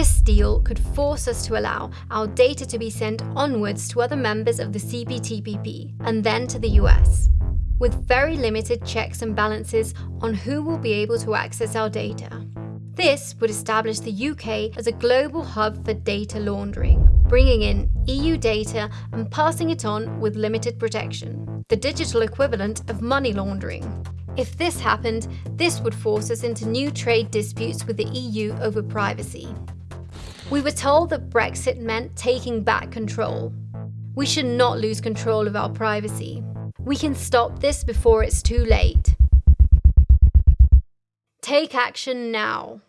This deal could force us to allow our data to be sent onwards to other members of the CPTPP and then to the US, with very limited checks and balances on who will be able to access our data. This would establish the UK as a global hub for data laundering, bringing in EU data and passing it on with limited protection, the digital equivalent of money laundering. If this happened, this would force us into new trade disputes with the EU over privacy. We were told that Brexit meant taking back control. We should not lose control of our privacy. We can stop this before it's too late. Take action now.